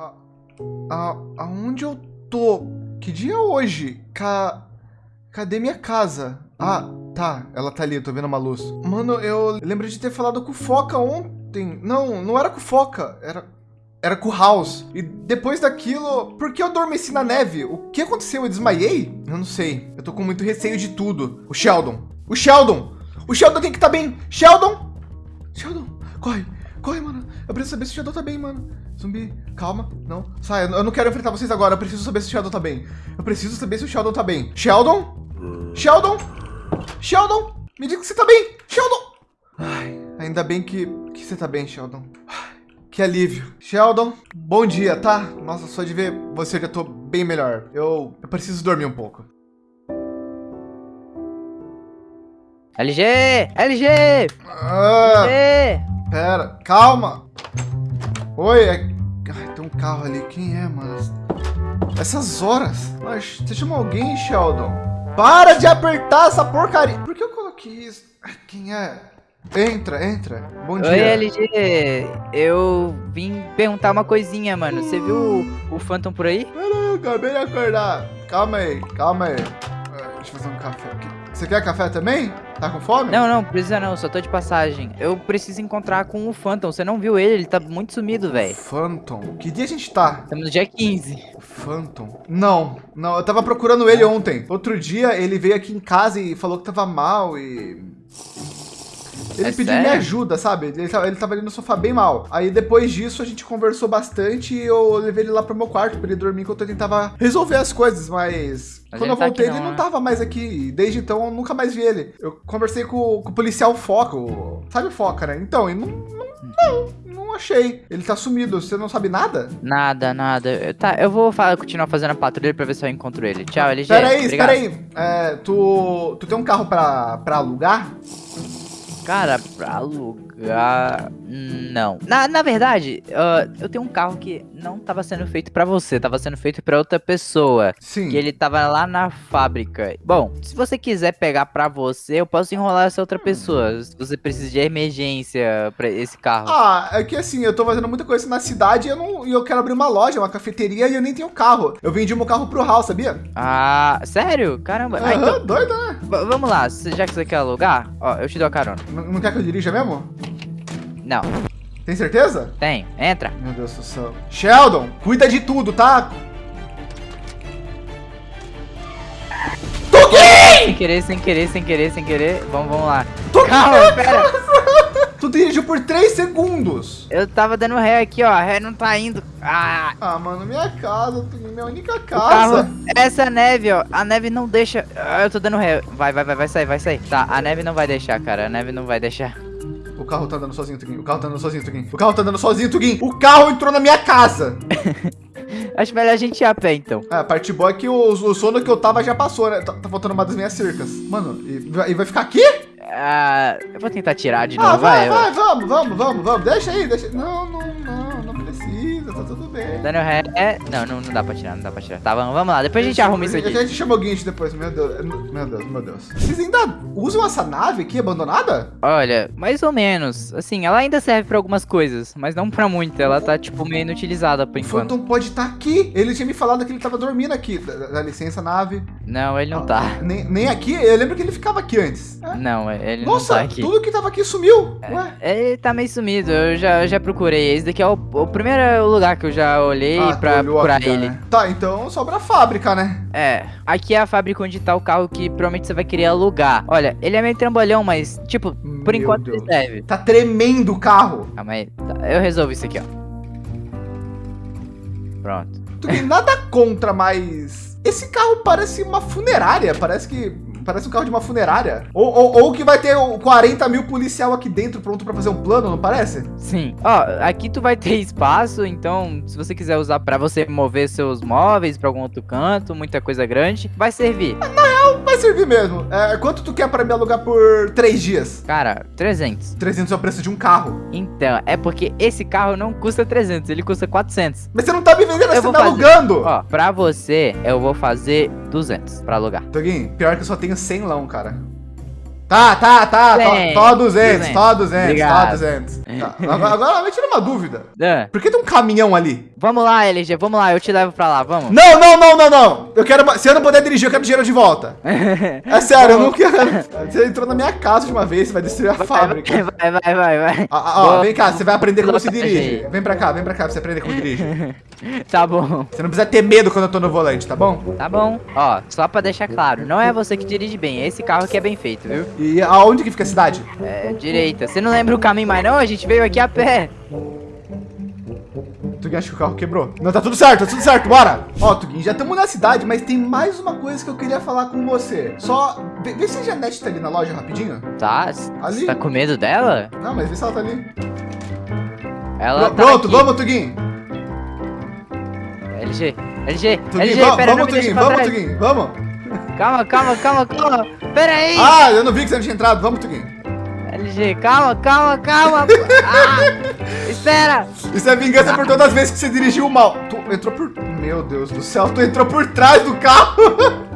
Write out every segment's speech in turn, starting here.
Ah, ah, aonde eu tô? Que dia é hoje? Ca... Cadê minha casa? Ah, tá. Ela tá ali, tô vendo uma luz. Mano, eu lembro de ter falado com o Foca ontem. Não, não era com o Foca. Era, era com o House. E depois daquilo, por que eu adormeci na neve? O que aconteceu? Eu desmaiei? Eu não sei. Eu tô com muito receio de tudo. O Sheldon. O Sheldon. O Sheldon tem que estar tá bem. Sheldon. Sheldon, corre. Corre, mano. Eu preciso saber se o Sheldon tá bem, mano. Zumbi, calma. Não, sai. Eu não quero enfrentar vocês agora. Eu preciso saber se o Sheldon tá bem. Eu preciso saber se o Sheldon tá bem. Sheldon? Sheldon? Sheldon? Me diga que você tá bem. Sheldon! Ai, ainda bem que, que você tá bem, Sheldon. Que alívio. Sheldon, bom dia, tá? Nossa, só de ver você já tô bem melhor. Eu, eu preciso dormir um pouco. LG! LG! Ah, LG! Pera, calma. Oi, é... Ai, tem um carro ali. Quem é, mano? Essas horas? Mas você chamou alguém, Sheldon? Para de apertar essa porcaria. Por que eu coloquei isso? Quem é? Entra, entra. Bom dia. Oi, LG. Eu vim perguntar uma coisinha, mano. Você viu o, o Phantom por aí? Não, acabei de acordar. Calma aí, calma aí. Deixa eu fazer um café aqui. Você quer café também? Tá com fome? Não, não, precisa não, só tô de passagem. Eu preciso encontrar com o Phantom. Você não viu ele? Ele tá muito sumido, velho. Phantom? Que dia a gente tá? Estamos no dia 15. Phantom? Não, não, eu tava procurando ele ontem. Outro dia ele veio aqui em casa e falou que tava mal e... Ele é pediu sério? minha ajuda, sabe? Ele tava, ele tava ali no sofá bem mal. Aí depois disso a gente conversou bastante e eu levei ele lá pro meu quarto pra ele dormir enquanto eu tentava resolver as coisas, mas... mas quando eu voltei, tá não, ele não né? tava mais aqui. Desde então, eu nunca mais vi ele. Eu conversei com, com o policial Foca, o... sabe o Foca, né? Então, ele não, não, não achei. Ele tá sumido. Você não sabe nada? Nada, nada. Tá, eu vou falar, continuar fazendo a patrulha pra ver se eu encontro ele. Tchau, LG. Peraí, espera aí. É, tu, tu tem um carro pra, pra alugar? Cara, pra alugar... Não. Na, na verdade, uh, eu tenho um carro que não tava sendo feito pra você, tava sendo feito pra outra pessoa. Sim. Que ele tava lá na fábrica. Bom, se você quiser pegar pra você, eu posso enrolar essa outra pessoa. Se você precisa de emergência pra esse carro. Ah, é que assim, eu tô fazendo muita coisa na cidade e eu, não, eu quero abrir uma loja, uma cafeteria e eu nem tenho carro. Eu vendi meu carro pro Hal, sabia? Ah, sério? Caramba. Aham, ah, então... doido, né? V vamos lá, já que você quer alugar, ó, eu te dou a carona. Não, quer que eu dirija mesmo? Não. Tem certeza? Tem. Entra. Meu Deus do céu. Sheldon, cuida de tudo, tá? Toquei! Sem querer, sem querer, sem querer, sem querer. Vamos, vamos lá. Toquei! Calma, pera. Tu dirigiu por 3 segundos. Eu tava dando ré aqui, ó. A ré não tá indo. Ah, ah mano, minha casa, minha única casa. Carro, essa neve, ó. A neve não deixa. Ah, eu tô dando ré. Vai, vai, vai, vai sair, vai sair. Tá, a neve não vai deixar, cara. A neve não vai deixar. O carro tá andando sozinho, Tuguin. O carro tá andando sozinho, Tuguin. O carro tá andando sozinho, Tuguin. O carro entrou na minha casa. Acho melhor a gente ir a pé, então. É, a parte boa é que o, o sono que eu tava já passou, né? Tá, tá faltando uma das minhas cercas. Mano, e, e vai ficar aqui? Ah, eu vou tentar tirar de ah, novo. Vai, vai, vai, vamos, vamos, vamos, vamos. Deixa aí, deixa. Não, não, não, não precisa, tá tudo bem. Daniel ré. É... Não, não, não dá pra tirar, não dá pra tirar. Tá, vamos, vamos lá. Depois a gente arruma isso aqui. A gente chama o guincho depois, meu Deus. Meu Deus, meu Deus. Vocês ainda usam essa nave aqui abandonada? Olha, mais ou menos. Assim, ela ainda serve pra algumas coisas, mas não pra muito. Ela tá, tipo, meio inutilizada por enquanto. O Phantom pode estar tá aqui. Ele tinha me falado que ele tava dormindo aqui. Dá, licença, nave. Não, ele não ah, tá. Nem, nem aqui? Eu lembro que ele ficava aqui antes. É. Não, ele Nossa, não tá aqui. tudo que tava aqui sumiu. É, Ué? Ele tá meio sumido. Eu já, eu já procurei. Esse daqui é o, o primeiro lugar que eu já olhei ah, pra procurar aqui, ele. Né? Tá, então sobra a fábrica, né? É. Aqui é a fábrica onde tá o carro que provavelmente você vai querer alugar. Olha, ele é meio trambolhão, mas, tipo, por Meu enquanto Deus. ele serve. Tá tremendo o carro. Calma aí. Tá, eu resolvo isso aqui, ó. Pronto. Tu tem nada contra, mas... Esse carro parece uma funerária. Parece que parece um carro de uma funerária. Ou, ou, ou, que vai ter 40 mil policial aqui dentro pronto para fazer um plano, não parece? Sim. Ó, aqui tu vai ter espaço, então se você quiser usar para você mover seus móveis para algum outro canto, muita coisa grande, vai servir. Na real, vai servir mesmo. É, quanto tu quer para me alugar por três dias? Cara, 300. 300 é o preço de um carro. Então, é porque esse carro não custa 300, ele custa 400. Mas você não tá me vendendo, você tá fazer, alugando. Ó, pra você, eu vou fazer 200 para alugar. Toguinho, pior que eu só tenho 100 lão, cara. Tá, tá, tá. Só 200, só 200, só 200. Tá. Agora, agora me tira uma dúvida. É. Por que tem um caminhão ali? Vamos lá, LG, vamos lá, eu te levo pra lá, vamos. Não, não, não, não, não. Eu quero. Se eu não puder dirigir, eu quero dinheiro de volta. É sério, eu não quero. Você entrou na minha casa de uma vez, você vai destruir a vai, fábrica. Vai, vai, vai, vai. Ah, ah, ó, vem cá, você vai aprender como se dirige. Vem pra cá, vem pra cá pra você aprender como dirige. Tá bom. Você não precisa ter medo quando eu tô no volante, tá bom? Tá bom. Ó, só pra deixar claro, não é você que dirige bem, é esse carro que é bem feito, viu? E aonde que fica a cidade? É, direita. Você não lembra o caminho mais não? A gente veio aqui a pé. Tuguin, acho que o carro quebrou. Não, tá tudo certo, tá tudo certo, bora. Ó, Tuguin, já estamos na cidade, mas tem mais uma coisa que eu queria falar com você. Só, vê, vê se a Janete tá ali na loja rapidinho. Tá, Ali? você tá com medo dela? Não, mas vê se ela tá ali. Ela Pr- tá Pronto, aqui. vamos, Tuguin. LG, LG, Tuguin, LG, pera, vamos, pra vamos, trás. Tuguin, vamos. Calma, calma, calma, calma. Pera aí. Ah, eu não vi que você não tinha entrado. Vamos, Tuguin. LG, calma, calma, calma. ah, espera. Isso é vingança por todas as vezes que você dirigiu mal. Tu entrou por... Meu Deus do céu, tu entrou por trás do carro.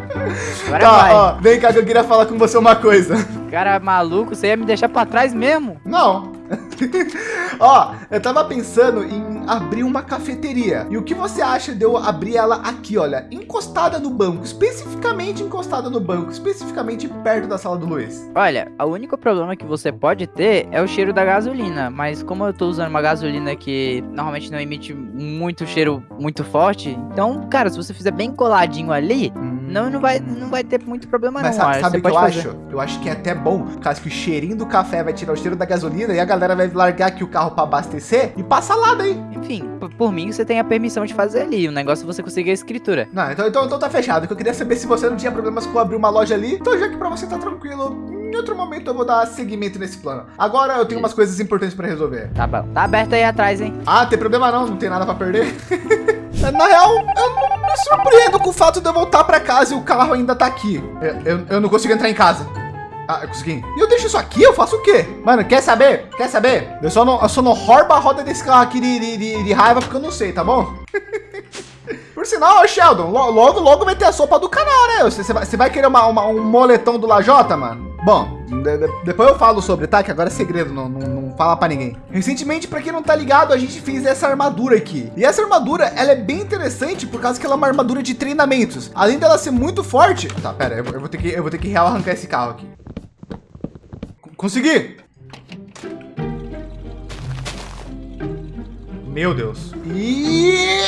Agora tá, vai. ó, vem cá que eu queria falar com você uma coisa. Cara maluco, você ia me deixar pra trás mesmo? Não. Ó, eu tava pensando em abrir uma cafeteria. E o que você acha de eu abrir ela aqui, olha, encostada no banco, especificamente encostada no banco, especificamente perto da sala do Luiz? Olha, o único problema que você pode ter é o cheiro da gasolina, mas como eu tô usando uma gasolina que normalmente não emite muito cheiro muito forte, então, cara, se você fizer bem coladinho ali, não, não, vai, não vai ter muito problema Mas não. olha, sabe o que eu fazer. acho? Eu acho que é até bom, por causa que o cheirinho do café vai tirar o cheiro da gasolina e a galera vai largar aqui o carro para abastecer e passa lá daí. Enfim, por mim você tem a permissão de fazer ali, o negócio é você conseguir a escritura. Não, então, então, então tá fechado. que Eu queria saber se você não tinha problemas com abrir uma loja ali. Então, já que pra você tá tranquilo, em outro momento eu vou dar seguimento nesse plano. Agora eu tenho umas coisas importantes pra resolver. Tá bom. Tá aberto aí atrás, hein? Ah, tem problema não, não tem nada pra perder. Na real, eu não me surpreendo com o fato de eu voltar pra casa e o carro ainda tá aqui. Eu, eu, eu não consigo entrar em casa. Ah, eu consegui. E eu deixo isso aqui? Eu faço o quê? Mano, quer saber? Quer saber? Eu só não, eu só não roubo a roda desse carro aqui de, de, de- de raiva porque eu não sei, tá bom? Por sinal, Sheldon, lo- logo, logo vai ter a sopa do canal, né? Você, você vai, vai querer uma, uma- um moletom do Lajota, mano? Bom, de- de- depois eu falo sobre, tá? Que agora é segredo, não, não, não fala pra ninguém. Recentemente, pra quem não tá ligado, a gente fez essa armadura aqui. E essa armadura, ela é bem interessante por causa que ela é uma armadura de treinamentos. Além dela ser muito forte... Tá, pera, eu, eu vou ter que, eu vou ter que real arrancar esse carro aqui. Consegui! Meu Deus. E...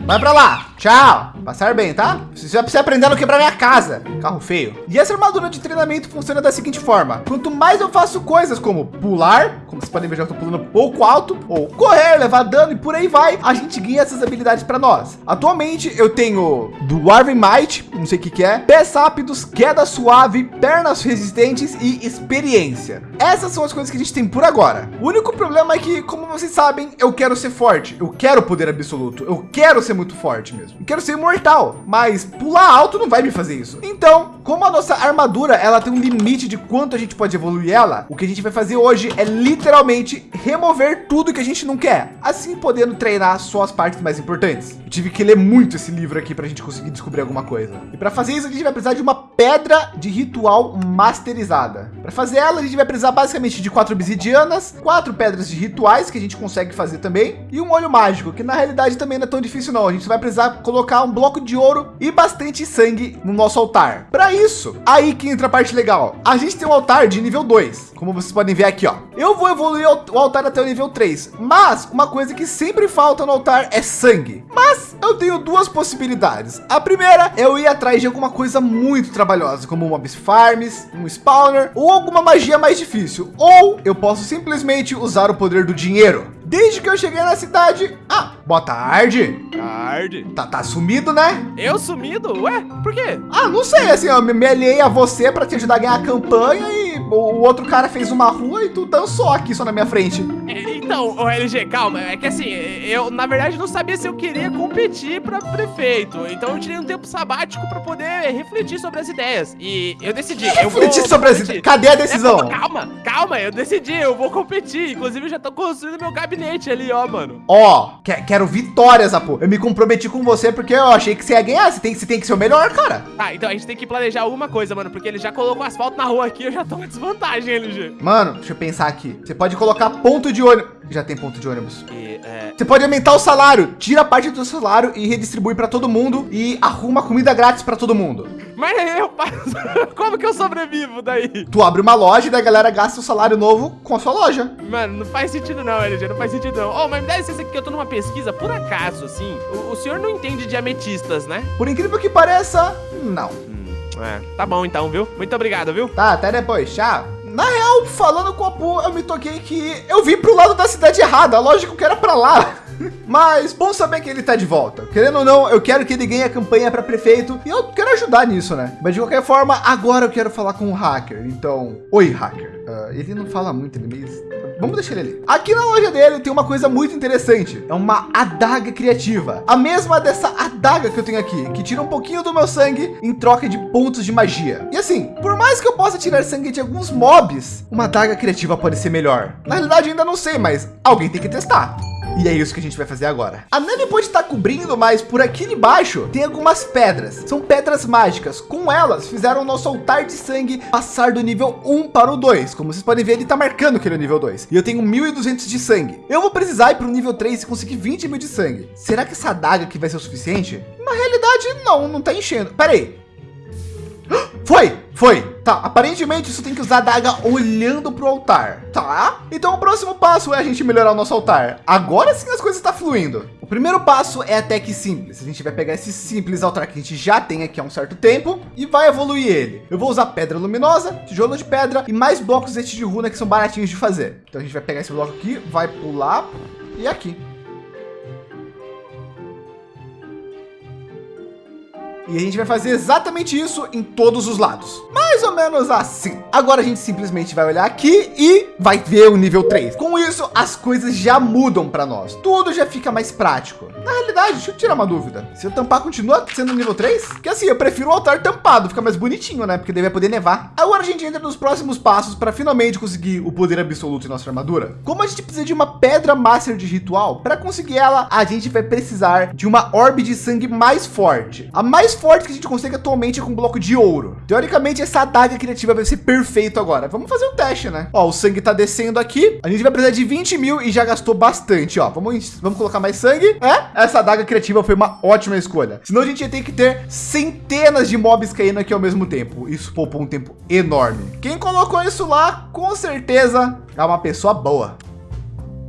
Vai pra lá. Tchau. Passar bem, tá? Você vai precisar aprender a não quebrar minha casa. Carro feio. E essa armadura de treinamento funciona da seguinte forma. Quanto mais eu faço coisas como pular, como vocês podem ver, já estou pulando pouco alto, ou correr, levar dano e por aí vai, a gente ganha essas habilidades para nós. Atualmente eu tenho Dwarven Might, não sei o que que é, pés rápidos, queda suave, pernas resistentes e experiência. Essas são as coisas que a gente tem por agora. O único problema é que, como vocês sabem, eu quero ser forte. Eu quero poder absoluto. Eu quero ser muito forte mesmo. Quero ser imortal. Mas pular alto não vai me fazer isso. Então, como a nossa armadura ela tem um limite de quanto a gente pode evoluir ela, o que a gente vai fazer hoje é literalmente remover tudo que a gente não quer. Assim podendo treinar só as partes mais importantes. Eu tive que ler muito esse livro aqui para a gente conseguir descobrir alguma coisa. E para fazer isso a gente vai precisar de uma pedra de ritual masterizada. Para fazer ela a gente vai precisar basicamente de quatro obsidianas, quatro pedras de rituais que a gente consegue fazer também e um olho mágico que na realidade também não é tão difícil não. A gente vai precisar colocar um bloco de ouro e bastante sangue no nosso altar. Para isso, aí que entra a parte legal. A gente tem um altar de nível 2, como vocês podem ver aqui, ó. Eu vou evoluir o altar até o nível 3, mas uma coisa que sempre falta no altar é sangue. Mas eu tenho duas possibilidades. A primeira é eu ir atrás de alguma coisa muito trabalhosa, como mobs farms, um spawner ou alguma magia mais difícil. Ou eu posso simplesmente usar o poder do dinheiro. Desde que eu cheguei na cidade. Ah, boa tarde. Tarde. Tá, tá sumido, né? Eu sumido? Ué, por quê? Ah, não sei, assim, eu me aliei a você para te ajudar a ganhar a campanha e o o outro cara fez uma rua e tu dançou aqui só na minha frente. É, Então, ô LG, calma. É que assim, eu na verdade não sabia se eu queria competir pra prefeito. Então eu tirei um tempo sabático pra poder refletir sobre as ideias. E eu decidi. eu vou Refletir sobre as competir. Cadê a É, decisão? calma, calma, eu decidi, eu vou competir. Inclusive, eu já tô construindo meu gabinete ali, ó, mano. Ó, que- quero vitórias, Apo. Eu me comprometi com você porque eu achei que você ia ganhar. Você tem, você tem que ser o melhor, cara. Tá, então a gente tem que planejar alguma coisa, mano, porque ele já colocou asfalto na rua aqui, eu já tô em desvantagem, LG. Mano, deixa eu pensar aqui. Você pode colocar ponto de ônibus. Já tem ponto de ônibus. E, é, Você pode aumentar o salário, tira parte do seu salário e redistribui para todo mundo e arruma comida grátis para todo mundo. Mas eu passo. Como que eu sobrevivo daí? Tu abre uma loja e daí a galera gasta o salário novo com a sua loja. Mano, não faz sentido não, LG, não faz sentido não. Oh, mas me dá licença aqui que eu tô numa pesquisa, por acaso, assim. O, o senhor não entende de ametistas, né? Por incrível que pareça, não. Hum, é, tá bom então, viu? Muito obrigado, viu? Tá, até depois, tchau. Na real, falando com o Apu, eu me toquei que eu vim pro lado da cidade errada. Lógico que era pra lá. Mas bom saber que ele tá de volta. Querendo ou não, eu quero que ele ganhe a campanha para prefeito e eu quero ajudar nisso, né? Mas de qualquer forma, agora eu quero falar com o hacker. Então, oi, hacker. Uh, ele não fala muito, ele meio... Vamos deixar ele ali. Aqui na loja dele tem uma coisa muito interessante. É uma adaga criativa. A mesma dessa adaga que eu tenho aqui, que tira um pouquinho do meu sangue em troca de pontos de magia. E assim, por mais que eu possa tirar sangue de alguns mobs, uma adaga criativa pode ser melhor. Na realidade, ainda não sei, mas alguém tem que testar. E é isso que a gente vai fazer agora. A neve pode estar cobrindo, mas por aqui embaixo tem algumas pedras. São pedras mágicas. Com elas, fizeram o nosso altar de sangue passar do nível 1 para o 2. Como vocês podem ver, ele está marcando que ele é nível 2. E eu tenho 1.200 de sangue. Eu vou precisar ir para o nível 3 e conseguir 20 mil de sangue. Será que essa adaga aqui vai ser o suficiente? Na realidade, não, não está enchendo. Pera aí. Foi, foi. Tá, aparentemente isso tem que usar a daga olhando para o altar. Tá, então o próximo passo é a gente melhorar o nosso altar. Agora sim as coisas estão tá fluindo. O primeiro passo é até que simples. A gente vai pegar esse simples altar que a gente já tem aqui há um certo tempo e vai evoluir ele. Eu vou usar pedra luminosa, tijolo de pedra e mais blocos de runa que são baratinhos de fazer. Então a gente vai pegar esse bloco aqui, vai pular e aqui. E a gente vai fazer exatamente isso em todos os lados. Mais ou menos assim. Agora a gente simplesmente vai olhar aqui e vai ver o nível 3. Com isso, as coisas já mudam para nós. Tudo já fica mais prático. Na realidade, deixa eu tirar uma dúvida. Se eu tampar, continua sendo nível 3? Que assim, eu prefiro o altar tampado, fica mais bonitinho, né? Porque daí vai poder nevar. Agora a gente entra nos próximos passos para finalmente conseguir o poder absoluto em nossa armadura. Como a gente precisa de uma pedra master de ritual, para conseguir ela, a gente vai precisar de uma orbe de sangue mais forte. A mais forte que a gente consegue atualmente é com um bloco de ouro. Teoricamente, essa adaga criativa vai ser perfeito agora. Vamos fazer um teste, né? Ó, o sangue tá descendo aqui. A gente vai precisar de 20 mil e já gastou bastante, ó. Vamos, vamos colocar mais sangue. É, essa adaga criativa foi uma ótima escolha. Senão a gente ia ter que ter centenas de mobs caindo aqui ao mesmo tempo. Isso poupou um tempo enorme. Quem colocou isso lá, com certeza é uma pessoa boa.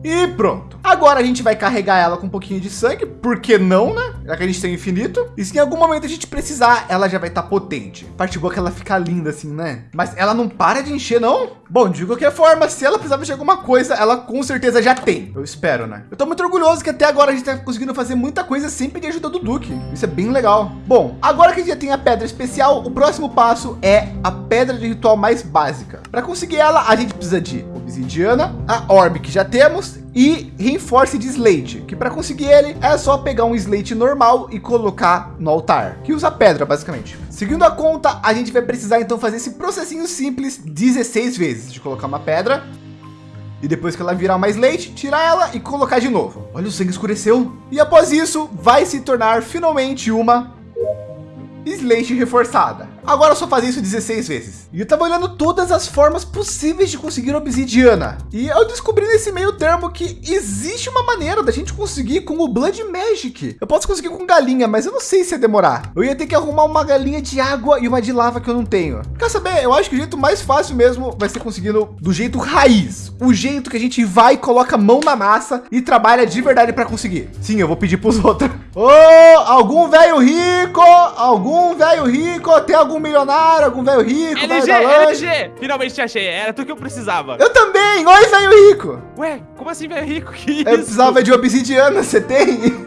E pronto. Agora a gente vai carregar ela com um pouquinho de sangue, por que não, né? Já que a gente tem infinito. E se em algum momento a gente precisar, ela já vai estar tá potente. Parte boa que ela fica linda assim, né? Mas ela não para de encher, não? Bom, de qualquer forma, se ela precisava de alguma coisa, ela com certeza já tem. Eu espero, né? Eu tô muito orgulhoso que até agora a gente tá conseguindo fazer muita coisa sem pedir ajuda do Duque. Isso é bem legal. Bom, agora que a gente já tem a pedra especial, o próximo passo é a pedra de ritual mais básica. Para conseguir ela, a gente precisa de obsidiana, a orbe que já temos e reinforce de slate, que para conseguir ele é só pegar um slate normal e colocar no altar, que usa pedra basicamente. Seguindo a conta, a gente vai precisar então fazer esse processinho simples 16 vezes de colocar uma pedra e depois que ela virar mais leite, tirar ela e colocar de novo. Olha, o sangue escureceu. E após isso, vai se tornar finalmente uma Slate reforçada. Agora eu só fazer isso 16 vezes. E eu tava olhando todas as formas possíveis de conseguir obsidiana. E eu descobri nesse meio termo que existe uma maneira da gente conseguir com o Blood Magic. Eu posso conseguir com galinha, mas eu não sei se ia demorar. Eu ia ter que arrumar uma galinha de água e uma de lava que eu não tenho. Quer saber? Eu acho que o jeito mais fácil mesmo vai ser conseguindo do jeito raiz. O jeito que a gente vai, coloca a mão na massa e trabalha de verdade para conseguir. Sim, eu vou pedir para os outros. Oh, algum velho rico, algum velho rico, tem algum milionário, algum velho rico, LG, LG, finalmente te achei, era tu que eu precisava. Eu também, oi velho rico. Ué, como assim velho rico? Que isso? Eu precisava de obsidiana, você tem?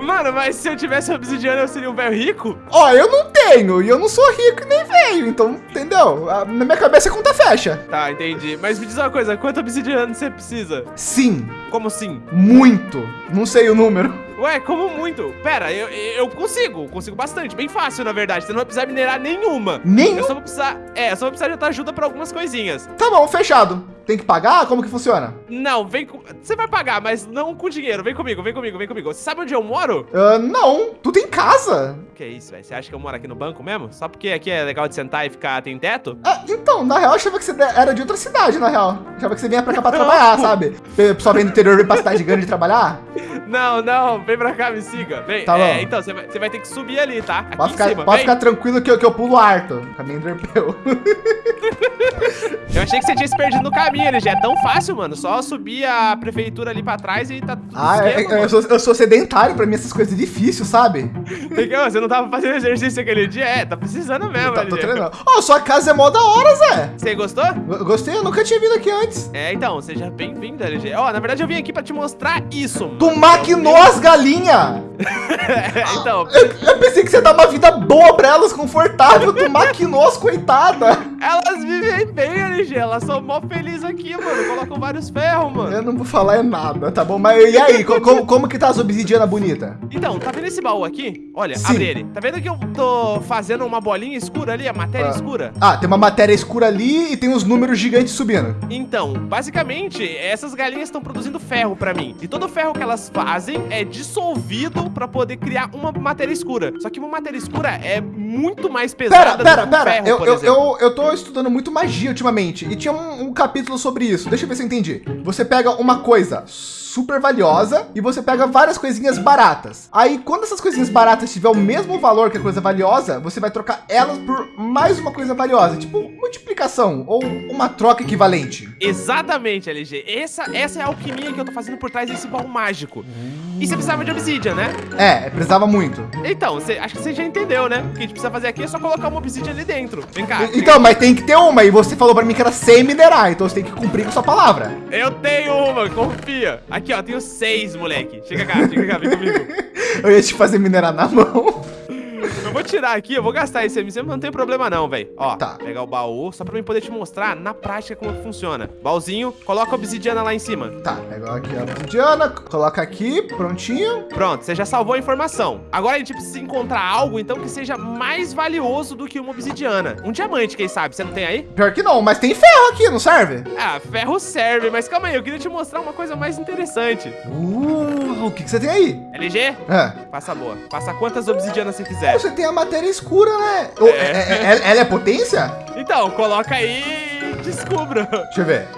Mano, mas se eu tivesse obsidiana, eu seria um velho rico? Ó, eu não tenho, e eu não sou rico nem velho, então, entendeu? Na minha cabeça a conta fecha. Tá, entendi. Mas me diz uma coisa, quanto obsidiana você precisa? Sim. Como sim? Muito. Não sei o número. Ué, como muito? Pera, eu, eu consigo, consigo bastante, bem fácil, na verdade. Você não vai precisar minerar nenhuma. Nenhuma? Eu só vou precisar, é, eu só vou precisar de tua ajuda pra algumas coisinhas. Tá bom, fechado. Tem que pagar? Como que funciona? Não, vem com... Você vai pagar, mas não com dinheiro. Vem comigo, vem comigo, vem comigo. Você sabe onde eu moro? Uh, não, tu tem casa. Que isso, velho? Você acha que eu moro aqui no banco mesmo? Só porque aqui é legal de sentar e ficar tem teto? Ah, então, na real, eu achava que você era de outra cidade, na real. Eu achava que você vinha pra cá pra trabalhar, sabe? O pessoal vem do interior vem pra cidade grande trabalhar. Não, não, vem pra cá, me siga. Vem. Tá é, então, você vai, vai ter que subir ali, tá? Aqui Pode ficar, cima, pode ficar tranquilo que eu, que eu pulo harto. Caminho Enderpeu. Eu achei que você tinha se perdido no caminho, ele já é tão fácil, mano. Só subir a prefeitura ali pra trás e tá tudo Ah, é- esquema, é- eu, sou, eu sou sedentário, pra mim essas coisas é difícil, sabe? Tem que- Você não tava fazendo exercício aquele dia? É, tá precisando mesmo, Tá, tô LG. treinando. Ó, sua casa é mó da hora, Zé. Você gostou? Gostei, eu nunca tinha vindo aqui antes. É, então, seja bem-vindo, LG. Ó, na verdade eu vim aqui pra te mostrar isso, mano. Tu maquinou as galinhas. Então, Eu, eu pensei que você dar uma vida boa pra elas, confortável. Tu maquinou as coitadas. Elas vivem bem, LG. Elas são mó felizes aqui, mano. Colocam vários ferros, mano. Eu não vou falar é nada, tá bom? Mas e aí, co- como, como que tá as obsidianas bonitas? Então, tá vendo esse baú aqui? Olha, Sim. abre ele. Tá vendo que eu tô fazendo uma bolinha escura ali, a matéria Ah. escura? Ah, tem uma matéria escura ali e tem uns números gigantes subindo. Então, basicamente, essas galinhas estão produzindo ferro pra mim. E todo o ferro que elas fazem é dissolvido pra poder criar uma matéria escura. Só que uma matéria escura é muito mais Pera, pesada pera, do que um pera. ferro, Eu, eu, eu, eu tô estudando muito magia ultimamente. E tinha um, um capítulo sobre isso. Deixa eu ver se eu entendi. Você pega uma coisa super valiosa e você pega várias coisinhas baratas. Aí, quando essas coisinhas baratas tiver o mesmo valor que a coisa valiosa, você vai trocar elas por mais uma coisa valiosa. Tipo, multiplicação ou uma troca equivalente. Exatamente, LG. Essa, essa é a alquimia que eu tô fazendo por trás desse baú mágico. E você precisava de obsidian, né? É, precisava muito. Então, você, acho que você já entendeu, né? O que a gente precisa fazer aqui é só colocar uma obsidian ali dentro. Vem cá. Então, mas tem que ter uma. E você falou pra mim que era sem minerar. Então você tem que cumprir com sua palavra. Eu tenho uma, confia. Aqui, ó, tenho seis, moleque. Chega cá, chega cá, vem comigo. Eu ia te fazer minerar na mão. Vou tirar aqui, eu vou gastar esse MC, mas não tem problema não, velho. Ó, Tá. pegar o baú, só pra mim poder te mostrar na prática como que funciona. Baúzinho, coloca a obsidiana lá em cima. Tá, pega aqui a obsidiana, coloca aqui, prontinho. Pronto, você já salvou a informação. Agora a gente precisa encontrar algo, então, que seja mais valioso do que uma obsidiana. Um diamante, quem sabe? Você não tem aí? Pior que não, mas tem ferro aqui, não serve? Ah, ferro serve, mas calma aí, eu queria te mostrar uma coisa mais interessante. Uh, o que, que você tem aí? LG, É. passa boa. Passa quantas obsidianas você quiser. Você tem a matéria escura, né? Ô, é- é- é- ela é potência? Então, coloca aí e descubra. Deixa eu ver.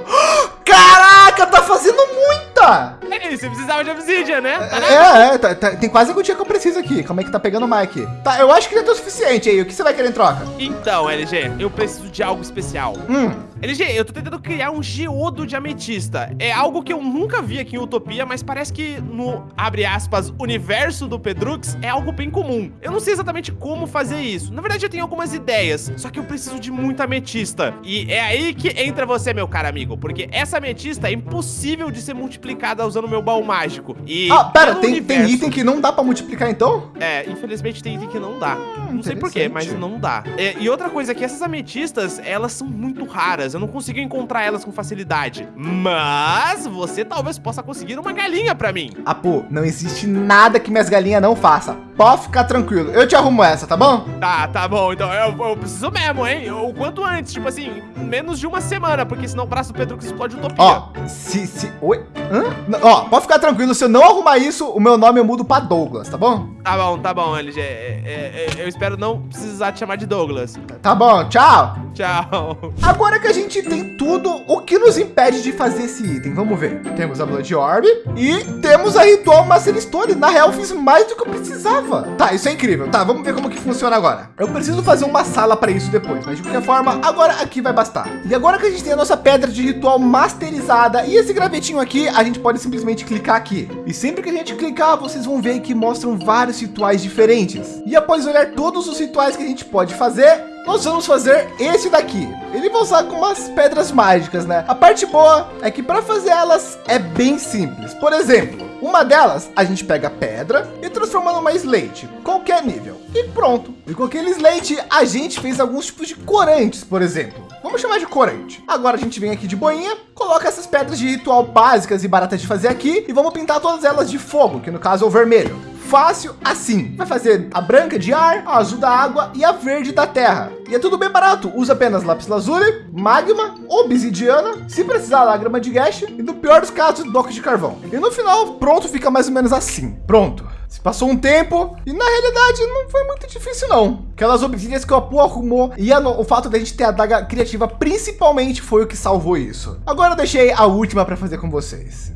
Caraca, tá fazendo muita! É isso, você precisava de obsidian, né? Tá na É, é, tá- tá- tem quase a gotinha que eu preciso aqui. Como é que tá pegando o mic? Tá, eu acho que já tem o suficiente aí. O que você vai querer em troca? Então, LG, eu preciso de algo especial. Hum, LG, eu tô tentando criar um geodo de ametista. É algo que eu nunca vi aqui em Utopia, mas parece que no, abre aspas, universo do Pedrux é algo bem comum. Eu não sei exatamente como fazer isso. Na verdade, eu tenho algumas ideias, só que eu preciso de muita ametista. E é aí que entra você, meu caro amigo, porque essa ametista é impossível de ser multiplicada usando o meu baú mágico. E Ah, pera, tem, tem universo- item que não dá pra multiplicar então? é, infelizmente tem item que não dá. Não sei porquê, mas não dá. É, e outra coisa é que essas ametistas, elas são muito raras. Eu não consigo encontrar elas com facilidade. Mas você talvez possa conseguir uma galinha pra mim. Pô, não existe nada que minhas galinhas não façam. Pode ficar tranquilo. Eu te arrumo essa, tá bom? Tá, tá bom. Então eu, eu preciso mesmo, hein? O quanto antes. Tipo assim, menos de uma semana. Porque senão o braço do Pedro explode utopia. Ó, se, se, oi? Hã? Não, Ó, pode ficar tranquilo. Se eu não arrumar isso, o meu nome eu mudo pra Douglas, tá bom? Tá bom, tá bom, LG. É, é, é, eu espero não precisar te chamar de Douglas. Tá bom, tchau. Tchau. Agora que a gente tem tudo, o que nos impede de fazer esse item? Vamos ver. Temos a Blood Orb e temos a Ritual Master Stone. Na real, fiz mais do que eu precisava. Tá, isso é incrível. Tá, vamos ver como que funciona agora. Eu preciso fazer uma sala para isso depois, mas de qualquer forma, agora aqui vai bastar. E agora que a gente tem a nossa pedra de ritual masterizada e esse gravetinho aqui, a gente pode simplesmente clicar aqui. E sempre que a gente clicar, vocês vão ver que mostram vários rituais diferentes. E após olhar todos os rituais que a gente pode fazer, nós vamos fazer esse daqui. Ele vai usar com umas pedras mágicas, né? A parte boa é que para fazer elas é bem simples. Por exemplo, uma delas a gente pega pedra e transforma numa slate, qualquer nível. E pronto. E com aquele slate a gente fez alguns tipos de corantes, por exemplo. Vamos chamar de corante. Agora a gente vem aqui de boinha, coloca essas pedras de ritual básicas e baratas de fazer aqui e vamos pintar todas elas de fogo, que no caso é o vermelho. Fácil assim. Vai fazer a branca de ar, a azul da água e a verde da terra. E é tudo bem barato. Usa apenas lápis lazuli, magma, obsidiana, se precisar lágrima de gash e no pior dos casos, bloco de carvão. E no final, pronto, fica mais ou menos assim. Pronto. Se passou um tempo e na realidade não foi muito difícil não. Aquelas obsidianas que o Apu arrumou e a, o fato da gente ter a daga criativa principalmente foi o que salvou isso. Agora eu deixei a última para fazer com vocês.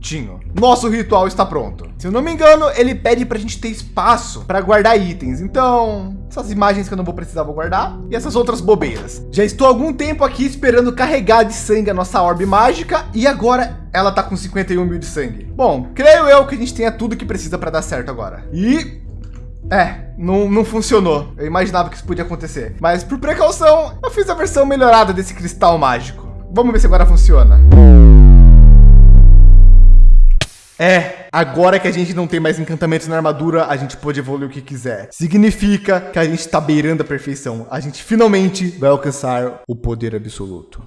Prontinho. Nosso ritual está pronto. Se eu não me engano, ele pede para a gente ter espaço para guardar itens. Então, essas imagens que eu não vou precisar, vou guardar. E essas outras bobeiras. Já estou há algum tempo aqui esperando carregar de sangue a nossa orbe mágica. E agora ela tá com 51 mil de sangue. Bom, creio eu que a gente tenha tudo que precisa para dar certo agora. E é, não, não funcionou. Eu imaginava que isso podia acontecer. Mas por precaução, eu fiz a versão melhorada desse cristal mágico. Vamos ver se agora funciona. É, agora que a gente não tem mais encantamentos na armadura, a gente pode evoluir o que quiser. Significa que a gente está beirando a perfeição. A gente finalmente vai alcançar o poder absoluto.